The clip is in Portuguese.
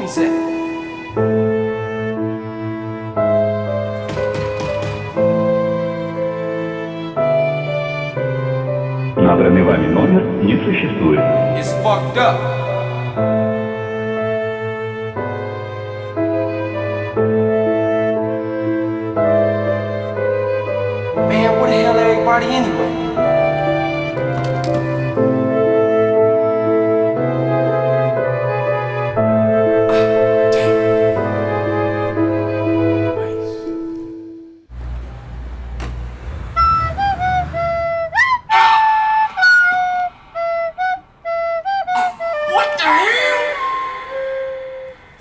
homens, é. Набранный вами номер не существует. It's fucked up. Man, what the hell everybody anyway? Bye.